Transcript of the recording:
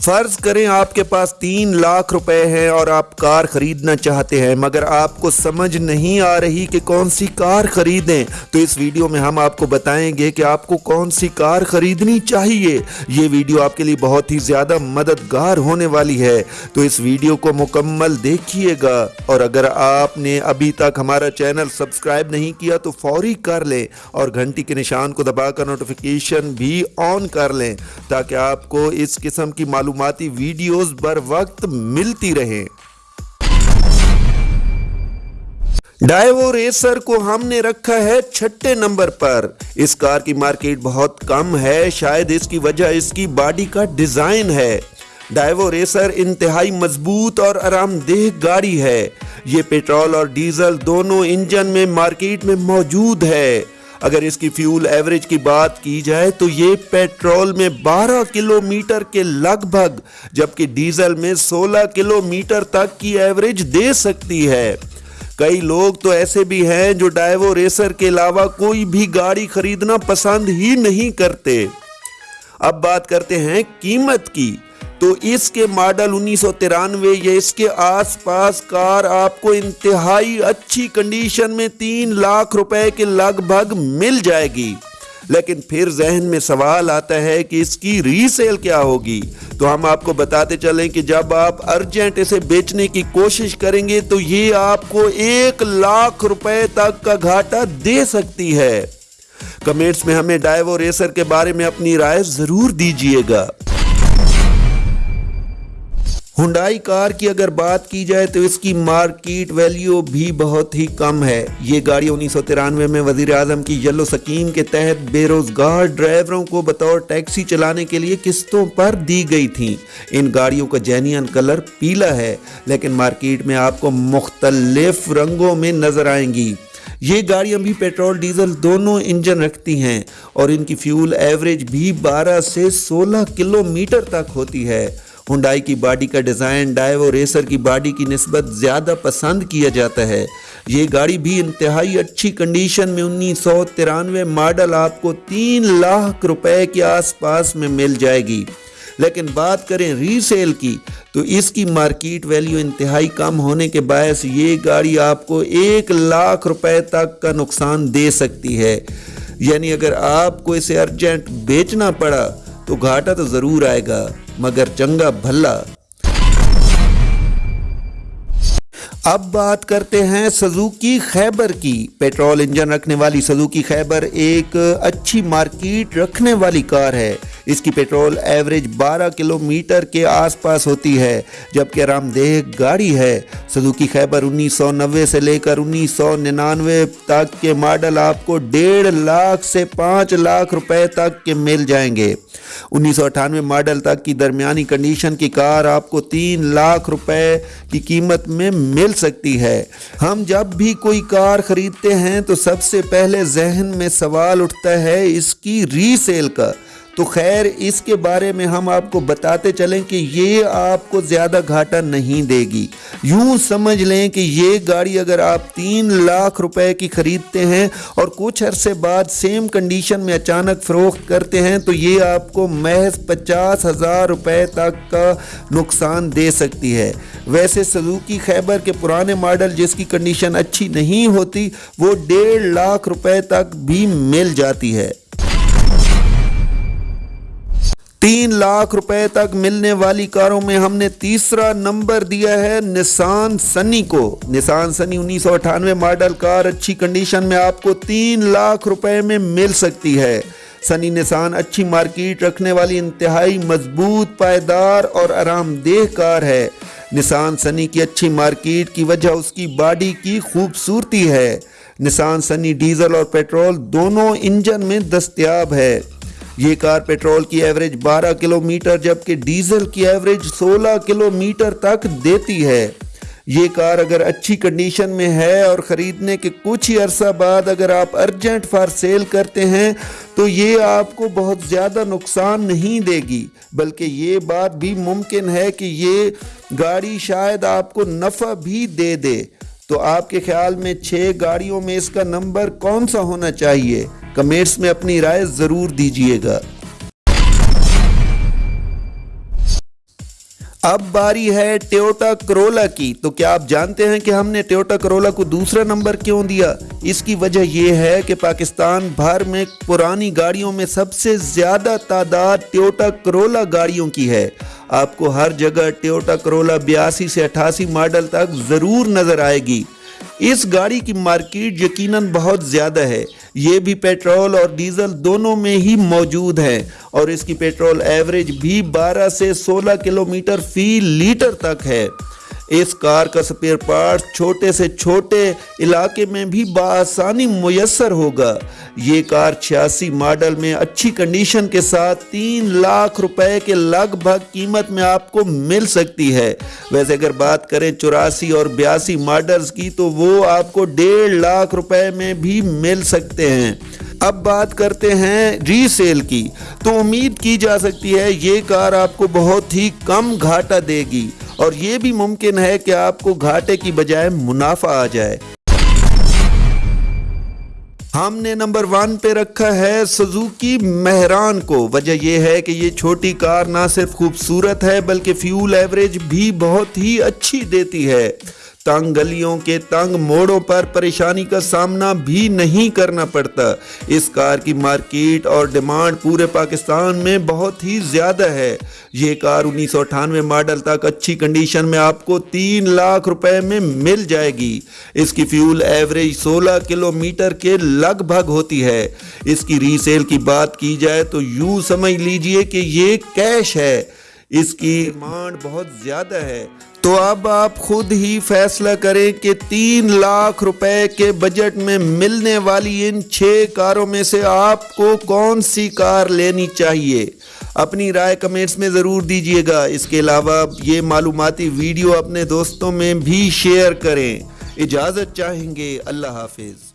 फ़र्ज़ करें आपके पास तीन लाख रुपए हैं और आप कार खरीदना चाहते हैं, मगर आपको समझ नहीं आ रही कि कौन सी कार खरीदें तो इस वीडियो में हम आपको बताएँगे कि आपको कौन सी कार खरीदनी चाहिए। ये वीडियो आपके लिए बहुत ही ज़्यादा मददगार होने वाली है तो इस वीडियो को मुकम्मल देखिएगा। और अगर आपने अभी तक हमारा चैनल सब्सक्राइब नहीं किया तो फौरी कर लें और घंटी के निशान को दबाकर नोटिफिकेशन भी ऑन कर लें, ताकि आपको इस किस्म की मालूम मालूमती वीडियोस बर वक्त मिलती रहे। डाइवो रेसर को हमने रखा है छठे नंबर पर। इस कार की मार्केट बहुत कम है, शायद इसकी वजह इसकी बॉडी का डिज़ाइन है। डाइवो रेसर इंतहाई मज़बूत और आरामदेह गाड़ी है। ये पेट्रोल और डीजल दोनों इंजन में मार्केट में मौजूद है। अगर इसकी फ्यूल एवरेज की बात की जाए तो ये पेट्रोल में 12 किलोमीटर के लगभग, जबकि डीजल में 16 किलोमीटर तक की एवरेज दे सकती है। कई लोग तो ऐसे भी हैं जो डाइवो रेसर के अलावा कोई भी गाड़ी खरीदना पसंद ही नहीं करते। अब बात करते हैं कीमत की। तो इसके मॉडल उन्नीस या इसके आसपास कार आपको इंतहाई अच्छी कंडीशन में तीन लाख रुपए के लगभग मिल जाएगी। लेकिन फिर जहन में सवाल आता है कि इसकी रीसेल क्या होगी? तो हम आपको बताते चलें कि जब आप अर्जेंट इसे बेचने की कोशिश करेंगे तो ये आपको एक लाख रुपए तक का घाटा दे सकती है। कमेंट्स में हमें डाइवो रेसर के बारे में अपनी राय ज़रूर दीजिएगा। हुंडाई कार की अगर बात की जाए तो इसकी मार्केट वैल्यू भी बहुत ही कम है। ये गाड़ी उन्नीस सौ तिरानवे में वज़ीर आज़म की येलो स्कीम के तहत बेरोजगार ड्राइवरों को बतौर टैक्सी चलाने के लिए किस्तों पर दी गई थी। इन गाड़ियों का जेनियन कलर पीला है, लेकिन मार्केट में आपको मुख्तलिफ़ रंगों में नज़र आएँगी। ये गाड़ियाँ भी पेट्रोल, डीजल दोनों इंजन रखती हैं और इनकी फ्यूल एवरेज भी 12 से 16 किलोमीटर तक होती है। हुंडाई की बॉडी का डिज़ाइन डाइवो रेसर की बॉडी की नस्बत ज़्यादा पसंद किया जाता है। ये गाड़ी भी इंतहाई अच्छी कंडीशन में उन्नीस सौ तिरानवे मॉडल आपको तीन लाख रुपए के आसपास में मिल जाएगी। लेकिन बात करें रीसेल की तो इसकी मार्केट वैल्यू इंतहाई कम होने के बायस ये गाड़ी आपको एक लाख रुपए तक का नुकसान दे सकती है। यानी अगर आपको इसे अर्जेंट बेचना पड़ा तो घाटा तो ज़रूर आएगा। मगर चंगा भल्ला अब बात करते हैं सजुकी खैबर की। पेट्रोल इंजन रखने वाली सजुकी खैबर एक अच्छी मार्केट रखने वाली कार है। इसकी पेट्रोल एवरेज 12 किलोमीटर के आसपास होती है, जबकि आरामदेह गाड़ी है। सजुकी खैबर 1990 से लेकर उन्नीस सौ निन्यानवे तक के मॉडल आपको डेढ़ लाख से पाँच लाख रुपए तक के मिल जाएँगे। उन्नीस सौ अठानवे मॉडल तक की दरमियानी कंडीशन की कार आपको तीन लाख रुपए की कीमत में मिल सकती है। हम जब भी कोई कार खरीदते हैं तो सबसे पहले जहन में सवाल उठता है, इसकी रीसेल का। तो खैर, इसके बारे में हम आपको बताते चलें कि ये आपको ज़्यादा घाटा नहीं देगी। यूँ समझ लें कि ये गाड़ी अगर आप तीन लाख रुपए की ख़रीदते हैं और कुछ अरसे बाद सेम कंडीशन में अचानक फ़रोख्त करते हैं तो ये आपको महज पचास हज़ार रुपये तक का नुकसान दे सकती है। वैसे सजूकी खैबर के पुराने मॉडल जिसकी कंडीशन अच्छी नहीं होती, वो डेढ़ लाख रुपए तक भी मिल जाती है। तीन लाख रुपए तक मिलने वाली कारों में हमने तीसरा नंबर दिया है निशान सनी को। निशान सनी उन्नीस सौ अठानवे मॉडल कार, अच्छी कंडीशन में आपको तीन लाख रुपए में मिल सकती है। सनी निशान अच्छी मार्केट रखने वाली इंतहाई मज़बूत पायदार और आरामदेह कार है। निशान सनी की अच्छी मार्केट की वजह उसकी बॉडी की खूबसूरती है। निशान सनी डीजल और पेट्रोल दोनों इंजन में दस्तियाब है। ये कार पेट्रोल की एवरेज 12 किलोमीटर जबकि डीजल की एवरेज 16 किलोमीटर तक देती है। ये कार अगर अच्छी कंडीशन में है और ख़रीदने के कुछ ही अरसा बाद अगर आप अर्जेंट फॉर सेल करते हैं तो ये आपको बहुत ज़्यादा नुकसान नहीं देगी। बल्कि ये बात भी मुमकिन है कि ये गाड़ी शायद आपको नफ़ा भी दे दे। तो आपके ख्याल में छः गाड़ियों में इसका नंबर कौन सा होना चाहिए? कमेंट्स में अपनी राय ज़रूर दीजिएगा। अब बारी है टोयोटा करोला की। तो क्या आप जानते हैं कि हमने टोयोटा करोला को दूसरा नंबर क्यों दिया? इसकी वजह यह है कि पाकिस्तान भर में पुरानी गाड़ियों में सबसे ज़्यादा तादाद टोयोटा करोला गाड़ियों की है। आपको हर जगह टोयोटा करोला बयासी से अठासी मॉडल तक ज़रूर नज़र आएगी। इस गाड़ी की मार्केट यकीनन बहुत ज़्यादा है। ये भी पेट्रोल और डीजल दोनों में ही मौजूद है और इसकी पेट्रोल एवरेज भी 12 से 16 किलोमीटर फ़ी लीटर तक है। इस कार का स्पेयर पार्ट छोटे से छोटे इलाके में भी बसानी मुयसर होगा। ये कार छियासी मॉडल में अच्छी कंडीशन के साथ तीन लाख रुपए के लगभग कीमत में आपको मिल सकती है। वैसे अगर बात करें चौरासी और बयासी मॉडल्स की तो वो आपको डेढ़ लाख रुपए में भी मिल सकते हैं। अब बात करते हैं रीसेल की। तो उम्मीद की जा सकती है, ये कार आपको बहुत ही कम घाटा देगी। और ये भी मुमकिन है कि आपको घाटे की बजाय मुनाफा आ जाए। हमने नंबर वन पे रखा है सुजुकी मेहरान को। वजह यह है कि ये छोटी कार ना सिर्फ़ खूबसूरत है, बल्कि फ्यूल एवरेज भी बहुत ही अच्छी देती है। तंग गलियों के तंग मोड़ों पर परेशानी का सामना भी नहीं करना पड़ता। इस कार की मार्केट और डिमांड पूरे पाकिस्तान में बहुत ही ज़्यादा है। ये कार उन्नीस सौ अठानवे मॉडल तक अच्छी कंडीशन में आपको तीन लाख रुपए में मिल जाएगी। इसकी फ्यूल एवरेज 16 किलोमीटर के लगभग होती है। इसकी रीसेल की बात की जाए तो यूँ समझ लीजिए कि ये कैश है। इसकी डिमांड बहुत ज़्यादा है। तो अब आप खुद ही फैसला करें कि तीन लाख रुपए के बजट में मिलने वाली इन छह कारों में से आपको कौन सी कार लेनी चाहिए? अपनी राय कमेंट्स में ज़रूर दीजिएगा। इसके अलावा ये मालूमती वीडियो अपने दोस्तों में भी शेयर करें। इजाज़त चाहेंगे। अल्लाह हाफिज़।